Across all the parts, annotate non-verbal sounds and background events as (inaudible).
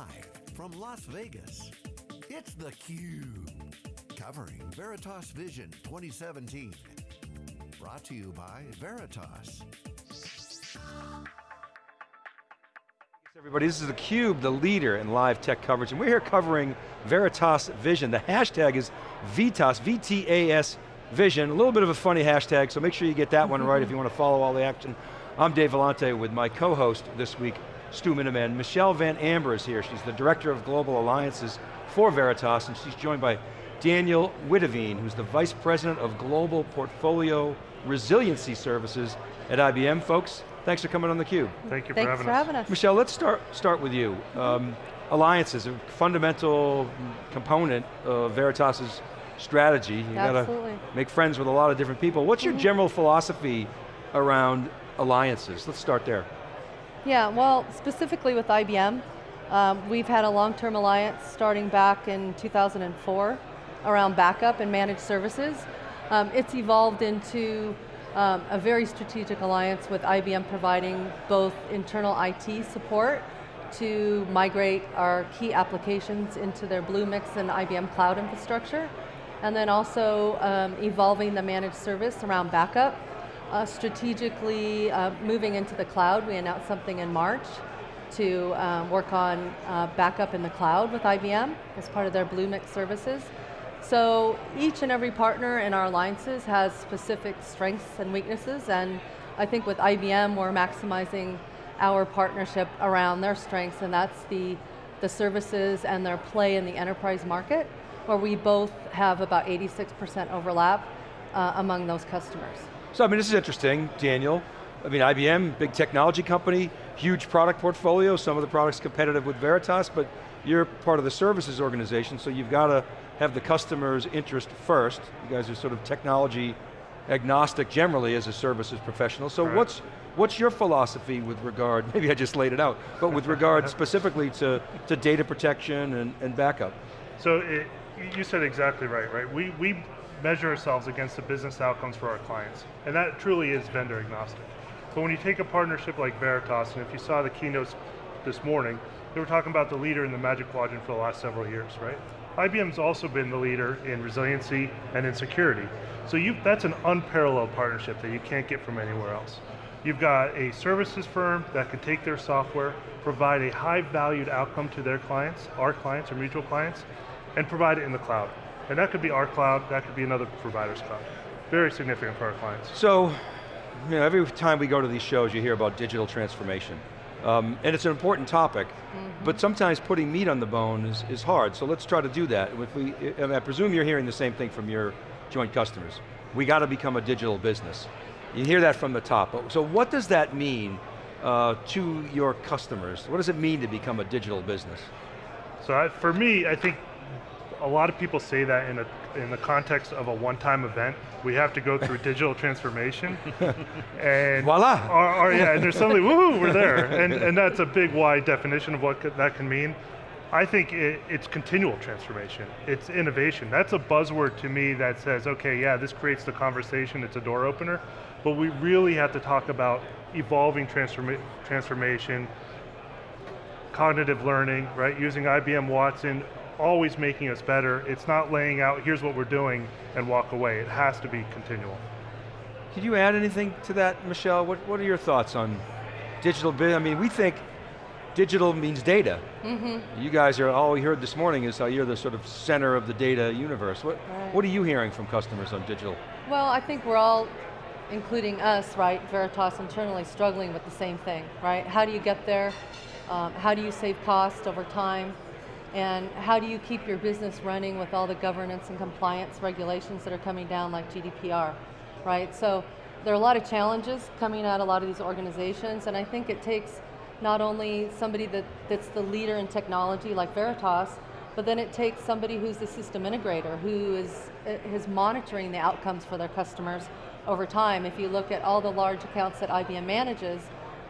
Live from Las Vegas, it's theCUBE. Covering Veritas Vision 2017. Brought to you by Veritas. Everybody, this is theCUBE, the leader in live tech coverage, and we're here covering Veritas Vision. The hashtag is VITAS, V-T-A-S Vision. A little bit of a funny hashtag, so make sure you get that one right if you (laughs) want to follow all the action. I'm Dave Vellante with my co-host this week, Stu Miniman. Michelle Van Amber is here. She's the Director of Global Alliances for Veritas, and she's joined by Daniel Witteveen, who's the Vice President of Global Portfolio Resiliency Services at IBM. Folks, thanks for coming on theCUBE. Thank you for, having, for us. having us. Michelle, let's start, start with you. Um, alliances, a fundamental component of Veritas's strategy. You Absolutely. got to make friends with a lot of different people. What's your general philosophy around alliances? Let's start there. Yeah, well, specifically with IBM, um, we've had a long-term alliance starting back in 2004 around backup and managed services. Um, it's evolved into um, a very strategic alliance with IBM providing both internal IT support to migrate our key applications into their Bluemix and IBM cloud infrastructure, and then also um, evolving the managed service around backup, uh, strategically uh, moving into the cloud. We announced something in March to um, work on uh, backup in the cloud with IBM as part of their Bluemix services. So each and every partner in our alliances has specific strengths and weaknesses, and I think with IBM we're maximizing our partnership around their strengths, and that's the, the services and their play in the enterprise market, where we both have about 86% overlap uh, among those customers. So I mean, this is interesting, Daniel. I mean, IBM, big technology company, huge product portfolio, some of the products competitive with Veritas, but you're part of the services organization, so you've got to have the customer's interest first. You guys are sort of technology agnostic generally as a services professional. So Right. what's, what's your philosophy with regard, (laughs) maybe I just laid it out, but with regard (laughs) specifically to, to data protection and, and backup? So it, you said exactly right, right? We, we measure ourselves against the business outcomes for our clients, and that truly is vendor agnostic. But when you take a partnership like Veritas, and if you saw the keynotes this morning, they were talking about the leader in the Magic Quadrant for the last several years, right? IBM's also been the leader in resiliency and in security. So you, that's an unparalleled partnership that you can't get from anywhere else. You've got a services firm that can take their software, provide a high valued outcome to their clients, our clients or mutual clients, and provide it in the cloud. And that could be our cloud, that could be another provider's cloud. Very significant for our clients. So, you know, every time we go to these shows, you hear about digital transformation. Um, and it's an important topic, but sometimes putting meat on the bone is, is hard, so let's try to do that. If we, I, I presume you're hearing the same thing from your joint customers. We got to become a digital business. You hear that from the top. So what does that mean uh, to your customers? What does it mean to become a digital business? So I, for me, I think a lot of people say that in, a, in the context of a one-time event. We have to go through (laughs) digital transformation. (laughs) and Voila. Or, or, yeah, and there's suddenly, (laughs) woohoo, we're there. And, and that's a big wide definition of what that can mean. I think it, it's continual transformation. It's innovation. That's a buzzword to me that says, okay, yeah, this creates the conversation, it's a door opener, but we really have to talk about evolving transforma transformation, cognitive learning, right? Using IBM Watson, always making us better. It's not laying out, here's what we're doing, and walk away. It has to be continual. Could you add anything to that, Michelle? What, what are your thoughts on digital business? I mean, we think digital means data. You guys are, all we heard this morning is how you're the sort of center of the data universe. What, Right. what are you hearing from customers on digital? Well, I think we're all, including us, right, Veritas internally, struggling with the same thing, right? How do you get there? Um, how do you save cost over time? And how do you keep your business running with all the governance and compliance regulations that are coming down like GDPR, right? So there are a lot of challenges coming at a lot of these organizations and I think it takes not only somebody that, that's the leader in technology like Veritas, but then it takes somebody who's the system integrator, who is, is monitoring the outcomes for their customers over time. If you look at all the large accounts that IBM manages,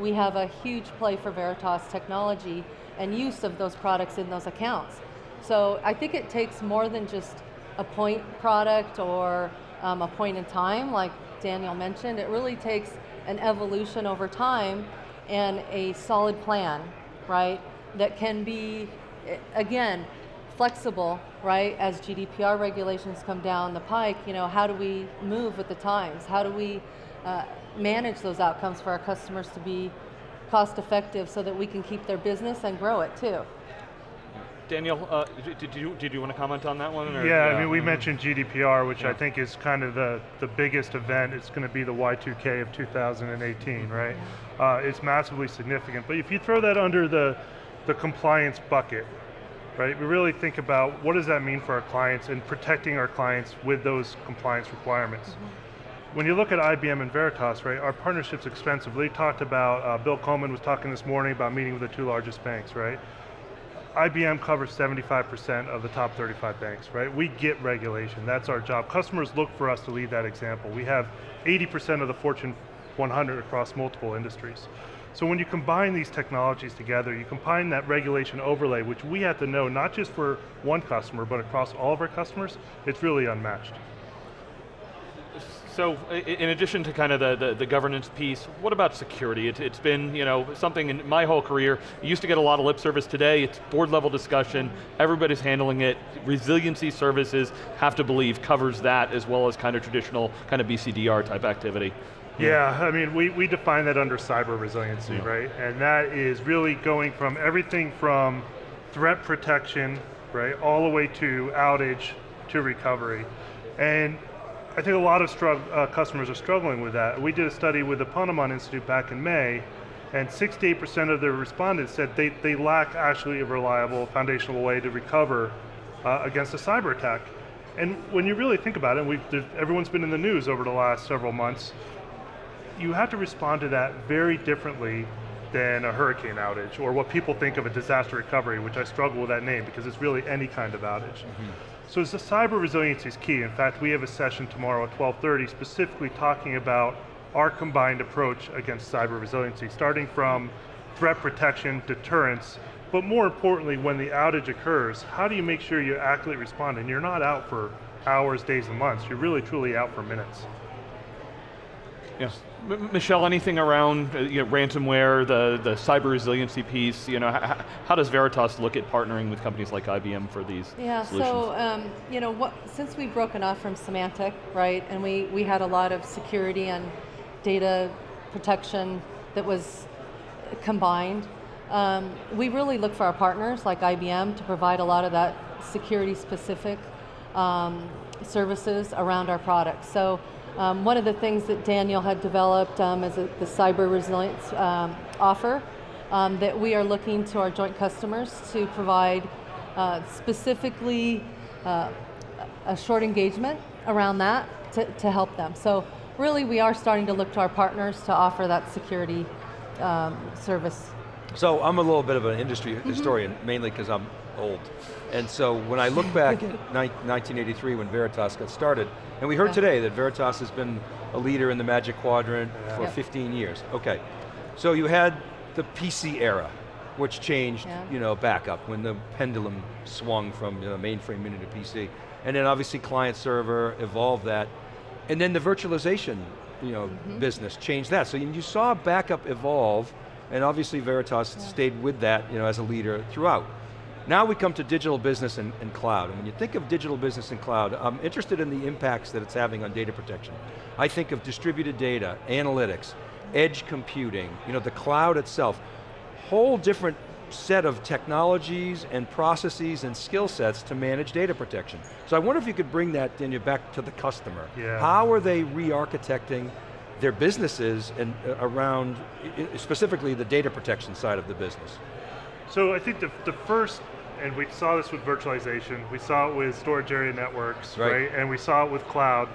we have a huge play for Veritas technology and use of those products in those accounts. So I think it takes more than just a point product or um, a point in time, like Daniel mentioned. It really takes an evolution over time and a solid plan, right? that can be, again, flexible, right? As GDPR regulations come down the pike, you know, how do we move with the times? How do we uh, manage those outcomes for our customers to be cost effective so that we can keep their business and grow it too? Daniel, uh, did, you, did you want to comment on that one? Or? Yeah, I mean, we mentioned GDPR, which yeah. I think is kind of the, the biggest event. It's going to be the Y2K of 2018, right? Uh, it's massively significant. But if you throw that under the, the compliance bucket, right, we really think about what does that mean for our clients and protecting our clients with those compliance requirements. Mm -hmm. When you look at IBM and Veritas, right, our partnership's expensive. They talked about, uh, Bill Coleman was talking this morning about meeting with the two largest banks, right? IBM covers 75% of the top 35 banks, right? We get regulation, that's our job. Customers look for us to lead that example. We have 80% of the Fortune 100 across multiple industries. So when you combine these technologies together, you combine that regulation overlay, which we have to know not just for one customer, but across all of our customers, it's really unmatched. So, in addition to kind of the, the, the governance piece, what about security? It, has been you know something in my whole career, you used to get a lot of lip service today, it's board level discussion, everybody's handling it, resiliency services, have to believe, covers that as well as kind of traditional kind of BCDR type activity. Yeah, I mean, we, we define that under cyber resiliency, yeah. right? And that is really going from everything from threat protection, right, all the way to outage to recovery. And I think a lot of uh, customers are struggling with that. We did a study with the Ponemon Institute back in May, and 68% of the respondents said they, they lack actually a reliable foundational way to recover uh, against a cyber attack. And when you really think about it, we've, everyone's been in the news over the last several months, you have to respond to that very differently than a hurricane outage, or what people think of a disaster recovery, which I struggle with that name because it's really any kind of outage. Mm -hmm. So the cyber resiliency is key. In fact, we have a session tomorrow at 12.30 specifically talking about our combined approach against cyber resiliency, starting from threat protection, deterrence, but more importantly, when the outage occurs, how do you make sure you accurately respond and you're not out for hours, days, and months, you're really truly out for minutes. Yes. M Michelle, anything around uh, you know, ransomware, the, the cyber resiliency piece, you know, how, does Veritas look at partnering with companies like IBM for these Yeah, solutions? so, um, you know, what, since we've broken off from Symantec, right, and we, we had a lot of security and data protection that was combined, um, we really look for our partners like IBM to provide a lot of that security specific um, services around our products. So um, one of the things that Daniel had developed um, is a, the cyber resilience um, offer um, that we are looking to our joint customers to provide uh, specifically uh, a short engagement around that to, to, help them. So really we are starting to look to our partners to offer that security um, service. So I'm a little bit of an industry mm -hmm. historian, mainly because I'm old. And so when I look back (laughs) at 1983 when Veritas got started, and we heard yeah. today that Veritas has been a leader in the Magic Quadrant yeah. for yeah. 15 years. Okay, so you had the PC era, which changed, you know, backup when the pendulum swung from you know, mainframe into PC. And then obviously client server evolved that. And then the virtualization you know, mm -hmm. business changed that. So you saw backup evolve, and obviously Veritas stayed with that you know, as a leader throughout. Now we come to digital business and, and, cloud. And when you think of digital business and cloud, I'm interested in the impacts that it's having on data protection. I think of distributed data, analytics, edge computing, you know, the cloud itself. Whole different set of technologies and processes and skill sets to manage data protection. So I wonder if you could bring that Daniel, back to the customer. Yeah. How are they re-architecting their businesses and uh, around, specifically the data protection side of the business? So I think the, the first and we saw this with virtualization, we saw it with storage area networks, right. right? And we saw it with cloud.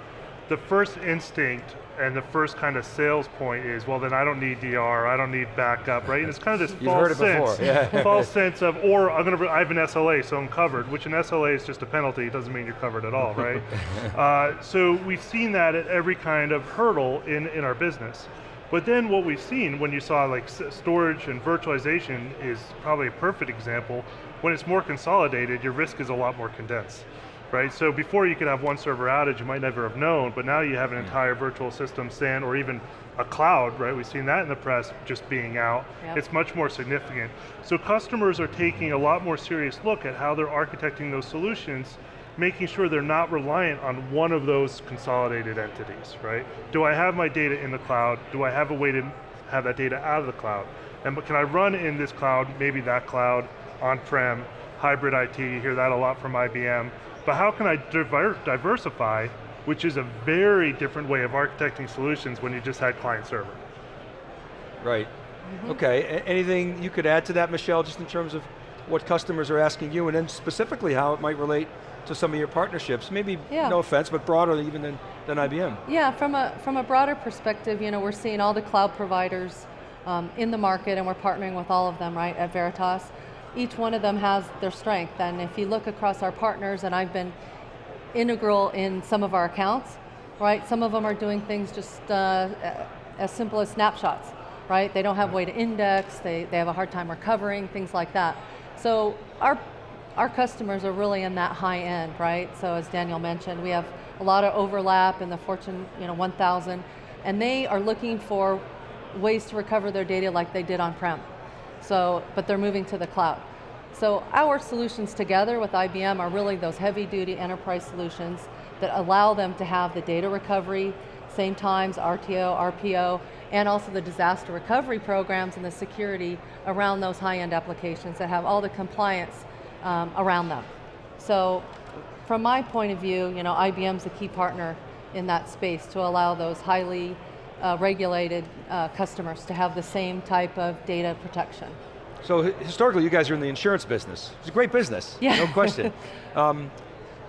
The first instinct and the first kind of sales point is, well then I don't need DR, I don't need backup, right? And it's kind of this (laughs) false sense, yeah. (laughs) false sense of, or I'm going to, I have an SLA, so I'm covered, which an SLA is just a penalty, it doesn't mean you're covered at all, right? (laughs) uh, so we've seen that at every kind of hurdle in, in our business. But then what we've seen when you saw like storage and virtualization is probably a perfect example when it's more consolidated, your risk is a lot more condensed. Right, so before you could have one server outage, you might never have known, but now you have an entire virtual system SAN or even a cloud, right? We've seen that in the press just being out. Yep. It's much more significant. So customers are taking a lot more serious look at how they're architecting those solutions, making sure they're not reliant on one of those consolidated entities, right? Do I have my data in the cloud? Do I have a way to have that data out of the cloud? And but can I run in this cloud, maybe that cloud, on-prem, hybrid IT, you hear that a lot from IBM, but how can I diver diversify, which is a very different way of architecting solutions when you just had client server. Right. Mm-hmm. Okay, A- anything you could add to that, Michelle, just in terms of what customers are asking you, and then specifically how it might relate to some of your partnerships? Maybe, Yeah. no offense, but broader even than, than IBM. Yeah, from a, from a broader perspective, you know, we're seeing all the cloud providers um, in the market and we're partnering with all of them, right, at Veritas. Each one of them has their strength and if you look across our partners, and I've been integral in some of our accounts, right, some of them are doing things just uh, as simple as snapshots, right? They don't have way to index, they, they have a hard time recovering, things like that. So our our customers are really in that high end, right? So as Daniel mentioned, we have a lot of overlap in the Fortune you know, 1000, and they are looking for ways to recover their data like they did on-prem. So, but they're moving to the cloud. So our solutions together with IBM are really those heavy duty enterprise solutions that allow them to have the data recovery, same times, RTO, RPO, and also the disaster recovery programs and the security around those high-end applications that have all the compliance um, around them. So from my point of view, you know, IBM's a key partner in that space to allow those highly uh, regulated uh, customers to have the same type of data protection. So historically, you guys are in the insurance business. It's a great business, Yeah. no question. (laughs) um,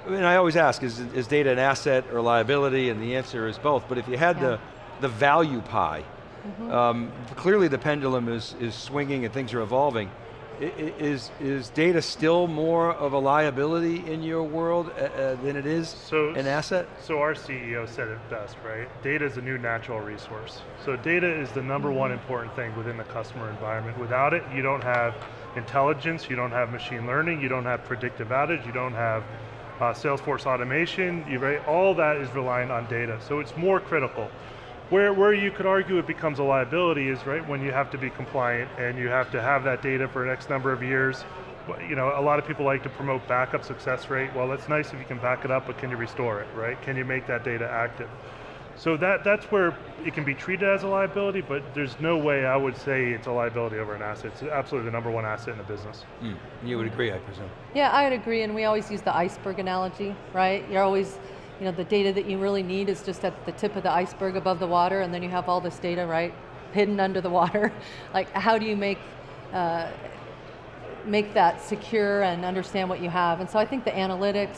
and I always ask, is, is data an asset or liability? And the answer is both, but if you had Yeah. The, the value pie, um, clearly the pendulum is, is swinging and things are evolving. Is, is data still more of a liability in your world uh, uh, than it is So- an asset? So our CEO said it best, right? Data is a new natural resource. So data is the number one important thing within the customer environment. Without it, you don't have intelligence, you don't have machine learning, you don't have predictive outage, you don't have uh, Salesforce automation, you, right? all that is reliant on data. So it's more critical. Where, where you could argue it becomes a liability is right when you have to be compliant and you have to have that data for an X number of years. But, You know, a lot of people like to promote backup success rate. Well, that's nice if you can back it up, but can you restore it, right? Can you make that data active? So that, that's where it can be treated as a liability, but there's no way I would say it's a liability over an asset. It's absolutely the number one asset in the business. Mm, You would agree, I presume. Yeah, I would agree, and we always use the iceberg analogy, right? You're always, you know, the data that you really need is just at the tip of the iceberg above the water, and then you have all this data, right, hidden under the water. (laughs) like, how do you make, uh, make that secure and understand what you have? And so I think the analytics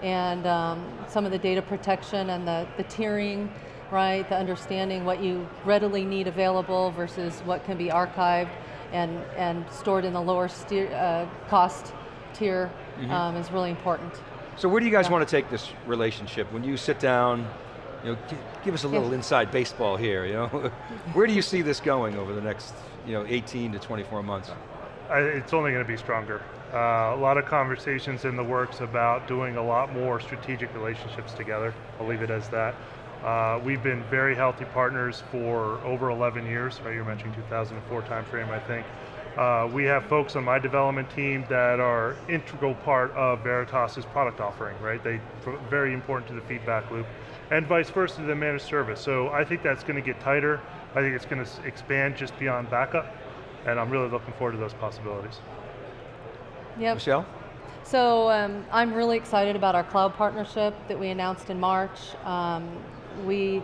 and um, some of the data protection and the, the tiering, right, the understanding what you readily need available versus what can be archived and, and stored in the lower steer, uh, cost tier um, is really important. So where do you guys Yeah. want to take this relationship? When you sit down, you know, give us a little Yeah. inside baseball here, you know? (laughs) where do you see this going over the next, you know, 18 to 24 months? I, it's only going to be stronger. Uh, a lot of conversations in the works about doing a lot more strategic relationships together. I'll leave it as that. Uh, we've been very healthy partners for over 11 years, right? You're mentioning 2004 timeframe, I think. Uh, we have folks on my development team that are integral part of Veritas's product offering, right? They are very important to the feedback loop, and vice versa to the managed service. So I think that's going to get tighter. I think it's going to expand just beyond backup, and I'm really looking forward to those possibilities. Yep. Michelle? So um, I'm really excited about our cloud partnership that we announced in March. Um, we,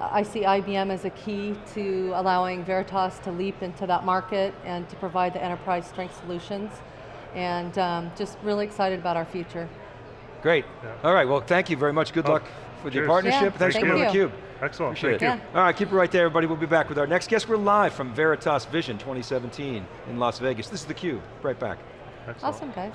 I see IBM as a key to allowing Veritas to leap into that market and to provide the enterprise strength solutions. And um, just really excited about our future. Great. Yeah. All right, well, thank you very much. Good Oh, luck with your partnership. Yeah, Thanks for thank being on you. theCUBE. Excellent, Appreciate thank it. you. All right, keep it right there, everybody. We'll be back with our next guest. We're live from Veritas Vision 2017 in Las Vegas. This is theCUBE. Right back. Excellent. Awesome, guys.